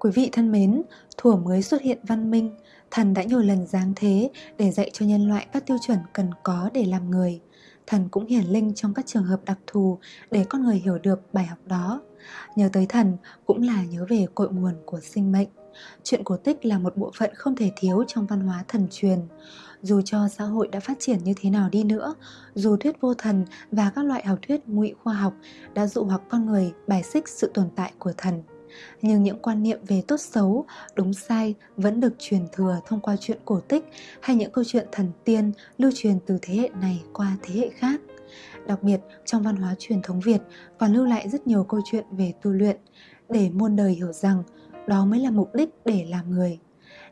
Quý vị thân mến, thuở mới xuất hiện văn minh, thần đã nhiều lần giáng thế để dạy cho nhân loại các tiêu chuẩn cần có để làm người. Thần cũng hiển linh trong các trường hợp đặc thù để con người hiểu được bài học đó. Nhớ tới thần cũng là nhớ về cội nguồn của sinh mệnh. Chuyện cổ tích là một bộ phận không thể thiếu trong văn hóa thần truyền. Dù cho xã hội đã phát triển như thế nào đi nữa, dù thuyết vô thần và các loại học thuyết ngụy khoa học đã dụ hoặc con người bài xích sự tồn tại của thần, nhưng những quan niệm về tốt xấu, đúng sai vẫn được truyền thừa thông qua chuyện cổ tích hay những câu chuyện thần tiên lưu truyền từ thế hệ này qua thế hệ khác. Đặc biệt, trong văn hóa truyền thống Việt còn lưu lại rất nhiều câu chuyện về tu luyện để muôn đời hiểu rằng đó mới là mục đích để làm người.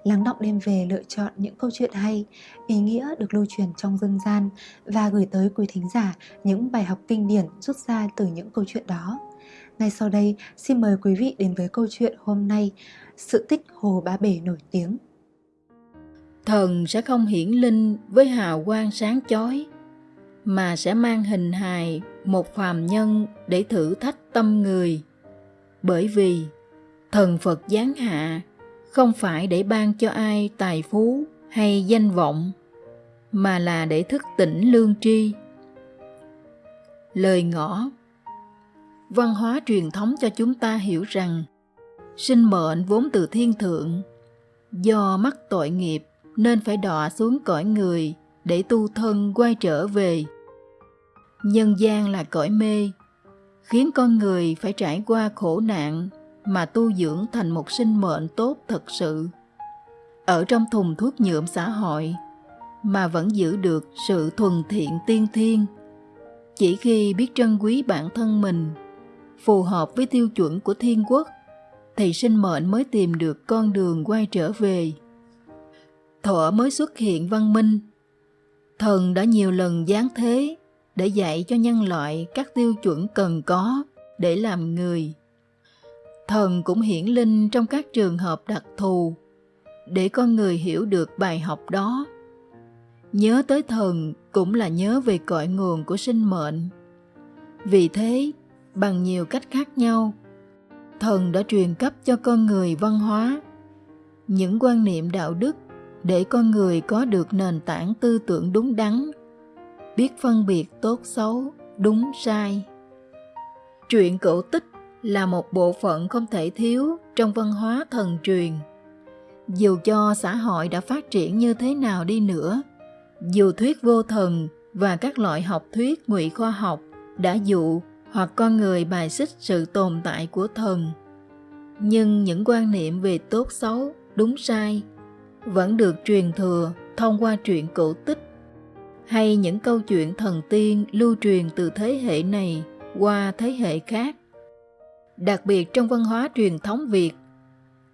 Lắng động đêm về lựa chọn những câu chuyện hay, ý nghĩa được lưu truyền trong dân gian và gửi tới quý thính giả những bài học kinh điển rút ra từ những câu chuyện đó. Ngay sau đây, xin mời quý vị đến với câu chuyện hôm nay, sự tích Hồ Ba Bể nổi tiếng. Thần sẽ không hiển linh với hào quang sáng chói, mà sẽ mang hình hài một phàm nhân để thử thách tâm người. Bởi vì thần Phật giáng hạ không phải để ban cho ai tài phú hay danh vọng, mà là để thức tỉnh lương tri. Lời ngõ văn hóa truyền thống cho chúng ta hiểu rằng, sinh mệnh vốn từ thiên thượng. Do mắc tội nghiệp nên phải đọa xuống cõi người để tu thân quay trở về. Nhân gian là cõi mê, khiến con người phải trải qua khổ nạn mà tu dưỡng thành một sinh mệnh tốt thật sự. Ở trong thùng thuốc nhuộm xã hội mà vẫn giữ được sự thuần thiện tiên thiên, chỉ khi biết trân quý bản thân mình phù hợp với tiêu chuẩn của thiên quốc. Thì sinh mệnh mới tìm được con đường quay trở về. Thuở mới xuất hiện văn minh. Thần đã nhiều lần giáng thế để dạy cho nhân loại các tiêu chuẩn cần có để làm người. Thần cũng hiển linh trong các trường hợp đặc thù để con người hiểu được bài học đó. Nhớ tới thần cũng là nhớ về cội nguồn của sinh mệnh. Vì thế bằng nhiều cách khác nhau. Thần đã truyền cấp cho con người văn hóa, những quan niệm đạo đức để con người có được nền tảng tư tưởng đúng đắn, biết phân biệt tốt xấu, đúng sai. Truyện cổ tích là một bộ phận không thể thiếu trong văn hóa thần truyền. Dù cho xã hội đã phát triển như thế nào đi nữa, dù thuyết vô thần và các loại học thuyết ngụy khoa học đã dụ hoặc con người bài xích sự tồn tại của thần. Nhưng những quan niệm về tốt xấu, đúng sai vẫn được truyền thừa thông qua truyện cổ tích hay những câu chuyện thần tiên lưu truyền từ thế hệ này qua thế hệ khác. Đặc biệt trong văn hóa truyền thống việt,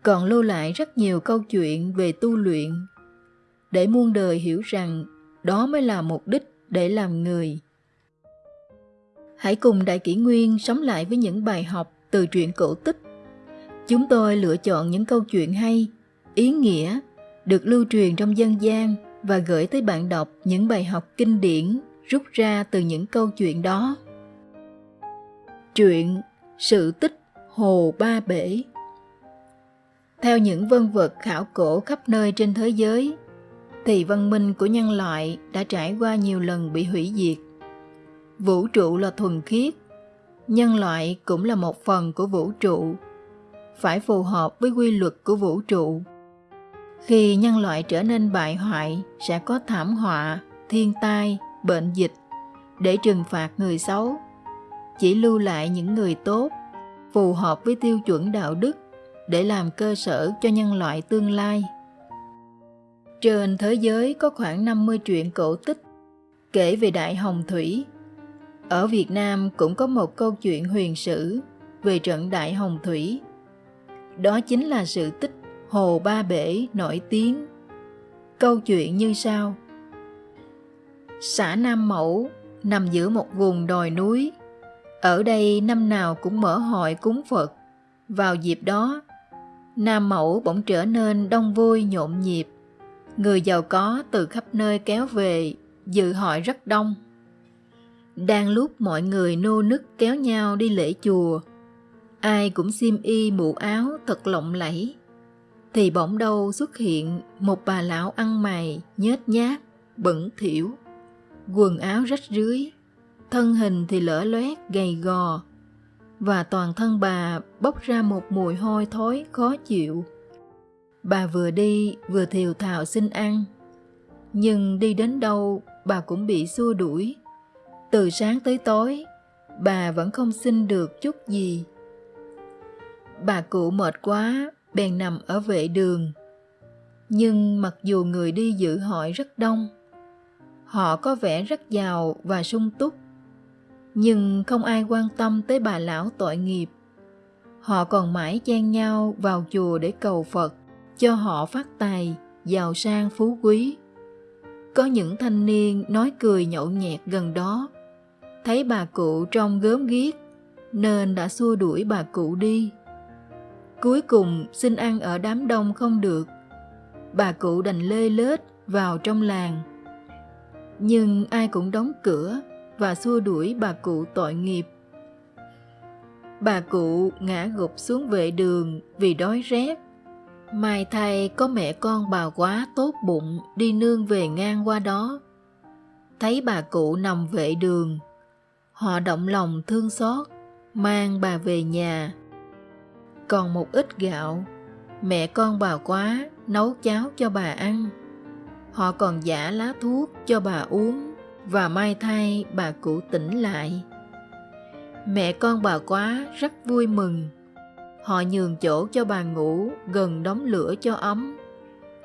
còn lưu lại rất nhiều câu chuyện về tu luyện để muôn đời hiểu rằng đó mới là mục đích để làm người. Hãy cùng Đại Kỷ Nguyên sống lại với những bài học từ truyện cổ tích. Chúng tôi lựa chọn những câu chuyện hay, ý nghĩa, được lưu truyền trong dân gian và gửi tới bạn đọc những bài học kinh điển rút ra từ những câu chuyện đó. Truyện Sự tích Hồ Ba Bể Theo những vân vật khảo cổ khắp nơi trên thế giới, thì văn minh của nhân loại đã trải qua nhiều lần bị hủy diệt vũ trụ là thuần khiết. Nhân loại cũng là một phần của vũ trụ, phải phù hợp với quy luật của vũ trụ. Khi nhân loại trở nên bại hoại, sẽ có thảm họa, thiên tai, bệnh dịch để trừng phạt người xấu. Chỉ lưu lại những người tốt, phù hợp với tiêu chuẩn đạo đức để làm cơ sở cho nhân loại tương lai. Trên thế giới có khoảng 50 truyện cổ tích kể về đại hồng thủy ở Việt Nam cũng có một câu chuyện huyền sử về trận Đại Hồng Thủy. Đó chính là sự tích Hồ Ba Bể nổi tiếng. Câu chuyện như sau. Xã Nam Mẫu nằm giữa một vùng đồi núi. Ở đây năm nào cũng mở hội cúng Phật. Vào dịp đó, Nam Mẫu bỗng trở nên đông vui nhộn nhịp. Người giàu có từ khắp nơi kéo về, dự hội rất đông. Đang lúc mọi người nô nức kéo nhau đi lễ chùa, ai cũng xiêm y mũ áo thật lộng lẫy. Thì bỗng đâu xuất hiện một bà lão ăn mày nhếch nhác bẩn thỉu. Quần áo rách rưới thân hình thì lở loét gầy gò. Và toàn thân bà bốc ra một mùi hôi thối khó chịu. Bà vừa đi vừa thiều thào xin ăn. Nhưng đi đến đâu bà cũng bị xua đuổi từ sáng tới tối, bà vẫn không xin được chút gì. Bà cụ mệt quá, bèn nằm ở vệ đường. Nhưng mặc dù người đi dự hội rất đông, họ có vẻ rất giàu và sung túc. Nhưng không ai quan tâm tới bà lão tội nghiệp. Họ còn mãi chen nhau vào chùa để cầu phật, cho họ phát tài, giàu sang, phú quý. Có những thanh niên nói cười nhậu nhẹt gần đó thấy bà cụ trông gớm ghiếc, nên đã xua đuổi bà cụ đi. Cuối cùng, xin ăn ở đám đông không được. Bà cụ đành lê lết vào trong làng. Nhưng ai cũng đóng cửa và xua đuổi bà cụ tội nghiệp. Bà cụ ngã gục xuống vệ đường vì đói rét. Mai thay có mẹ con bà quá tốt bụng đi nương về ngang qua đó. Thấy bà cụ nằm vệ đường họ động lòng thương xót, mang bà về nhà. Còn một ít gạo, mẹ con bà quá nấu cháo cho bà ăn. Họ còn giả lá thuốc cho bà uống và may thay bà cụ tỉnh lại. Mẹ con bà quá rất vui mừng. Họ nhường chỗ cho bà ngủ gần đống lửa cho ấm.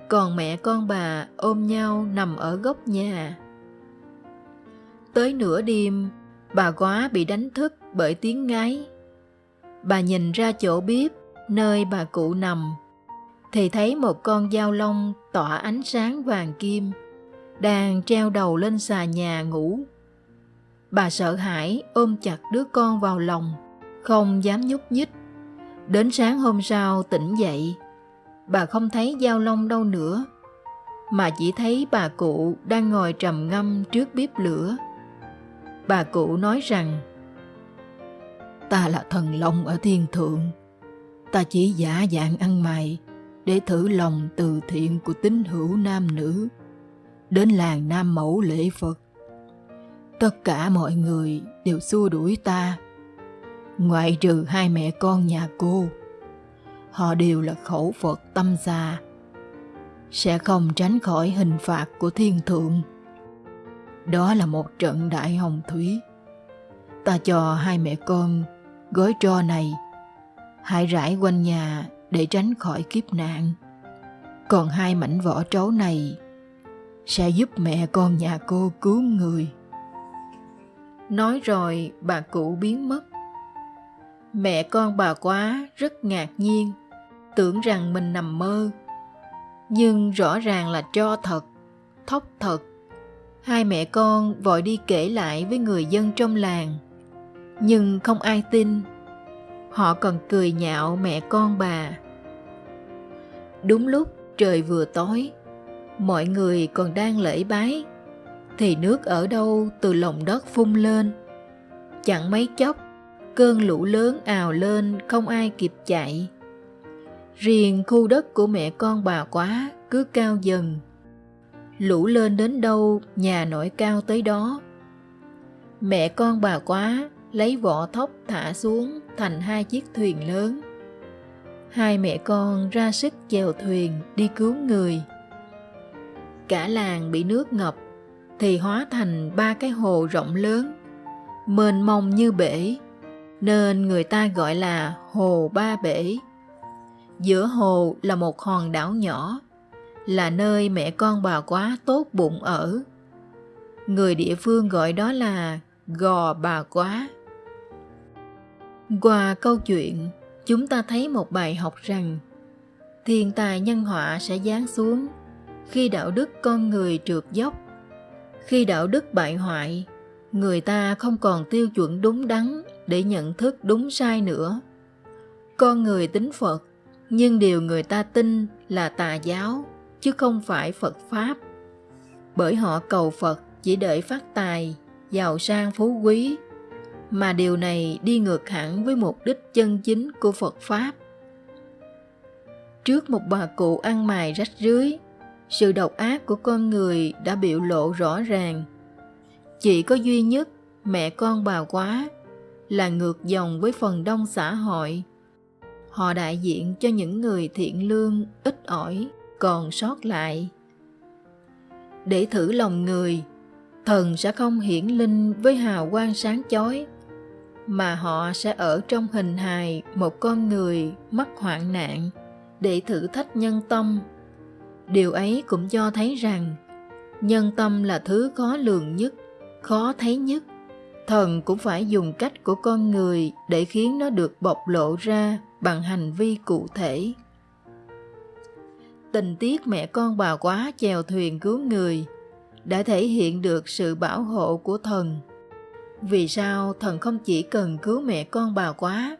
Còn mẹ con bà ôm nhau nằm ở góc nhà. Tới nửa đêm bà quá bị đánh thức bởi tiếng ngáy. Bà nhìn ra chỗ bếp, nơi bà cụ nằm. Thì thấy một con dao long tỏa ánh sáng vàng kim, đang treo đầu lên xà nhà ngủ. Bà sợ hãi ôm chặt đứa con vào lòng, không dám nhúc nhích. Đến sáng hôm sau tỉnh dậy, bà không thấy dao long đâu nữa, mà chỉ thấy bà cụ đang ngồi trầm ngâm trước bếp lửa bà cụ nói rằng ta là thần long ở thiên thượng. Ta chỉ giả dạng ăn mày để thử lòng từ thiện của tín hữu nam nữ đến làng nam mẫu lễ phật. Tất cả mọi người đều xua đuổi ta. Ngoại trừ hai mẹ con nhà cô họ đều là khẩu phật tâm già, sẽ không tránh khỏi hình phạt của thiên thượng đó là một trận đại hồng thủy. Ta cho hai mẹ con gói tro này, hãy rải quanh nhà để tránh khỏi kiếp nạn. Còn hai mảnh vỏ trấu này sẽ giúp mẹ con nhà cô cứu người. Nói rồi bà cụ biến mất. Mẹ con bà quá rất ngạc nhiên, tưởng rằng mình nằm mơ. Nhưng rõ ràng là cho thật, thóc thật hai mẹ con vội đi kể lại với người dân trong làng. Nhưng không ai tin. Họ còn cười nhạo mẹ con bà. Đúng lúc trời vừa tối, mọi người còn đang lễ bái. Thì nước ở đâu từ lòng đất phun lên. Chẳng mấy chốc, cơn lũ lớn ào lên không ai kịp chạy. Riêng khu đất của mẹ con bà quá cứ cao dần lũ lên đến đâu, nhà nổi cao tới đó. Mẹ con bà quá lấy vỏ thóc thả xuống thành hai chiếc thuyền lớn. Hai mẹ con ra sức chèo thuyền đi cứu người. Cả làng bị nước ngập, thì hóa thành ba cái hồ rộng lớn, mênh mông như bể, nên người ta gọi là hồ ba bể. Giữa hồ là một hòn đảo nhỏ là nơi mẹ con bà quá tốt bụng ở. Người địa phương gọi đó là gò bà quá. Qua câu chuyện, chúng ta thấy một bài học rằng, thiên tài nhân họa sẽ giáng xuống khi đạo đức con người trượt dốc. Khi đạo đức bại hoại, người ta không còn tiêu chuẩn đúng đắn để nhận thức đúng sai nữa. Con người tính phật, nhưng điều người ta tin là tà giáo chứ không phải phật pháp. Bởi họ cầu phật chỉ đợi phát tài, giàu sang phú quý. Mà điều này đi ngược hẳn với mục đích chân chính của phật pháp. Trước một bà cụ ăn mài rách rưới, sự độc ác của con người đã biểu lộ rõ ràng. Chỉ có duy nhất mẹ con bà quá là ngược dòng với phần đông xã hội. Họ đại diện cho những người thiện lương, ít ỏi còn sót lại. Để thử lòng người, thần sẽ không hiển linh với hào quang sáng chói, mà họ sẽ ở trong hình hài một con người mắc hoạn nạn để thử thách nhân tâm. Điều ấy cũng cho thấy rằng, nhân tâm là thứ khó lường nhất, khó thấy nhất. Thần cũng phải dùng cách của con người để khiến nó được bộc lộ ra bằng hành vi cụ thể tình tiết mẹ con bà quá chèo thuyền cứu người, đã thể hiện được sự bảo hộ của thần. Vì sao thần không chỉ cần cứu mẹ con bà quá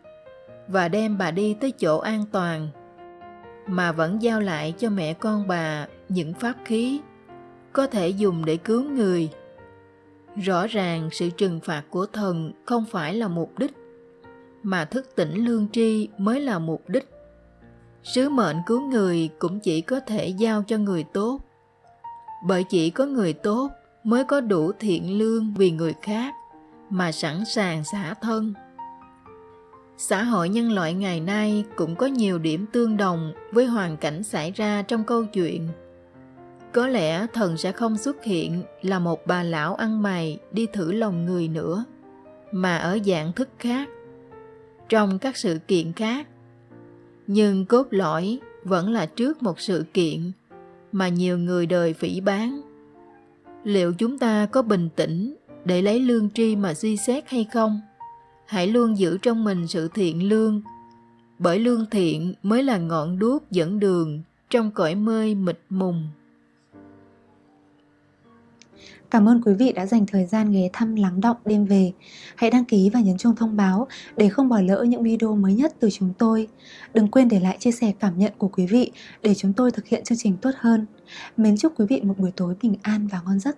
và đem bà đi tới chỗ an toàn, mà vẫn giao lại cho mẹ con bà những pháp khí có thể dùng để cứu người? Rõ ràng sự trừng phạt của thần không phải là mục đích, mà thức tỉnh lương tri mới là mục đích sứ mệnh cứu người cũng chỉ có thể giao cho người tốt. Bởi chỉ có người tốt mới có đủ thiện lương vì người khác mà sẵn sàng xả thân. Xã hội nhân loại ngày nay cũng có nhiều điểm tương đồng với hoàn cảnh xảy ra trong câu chuyện. Có lẽ thần sẽ không xuất hiện là một bà lão ăn mày đi thử lòng người nữa, mà ở dạng thức khác. Trong các sự kiện khác nhưng cốt lõi vẫn là trước một sự kiện mà nhiều người đời phỉ bán. Liệu chúng ta có bình tĩnh để lấy lương tri mà suy xét hay không? Hãy luôn giữ trong mình sự thiện lương, bởi lương thiện mới là ngọn đuốc dẫn đường trong cõi mê mịt mùng. Cảm ơn quý vị đã dành thời gian ghé thăm lắng động đêm về. Hãy đăng ký và nhấn chuông thông báo để không bỏ lỡ những video mới nhất từ chúng tôi. Đừng quên để lại chia sẻ cảm nhận của quý vị để chúng tôi thực hiện chương trình tốt hơn. Mến chúc quý vị một buổi tối bình an và ngon giấc.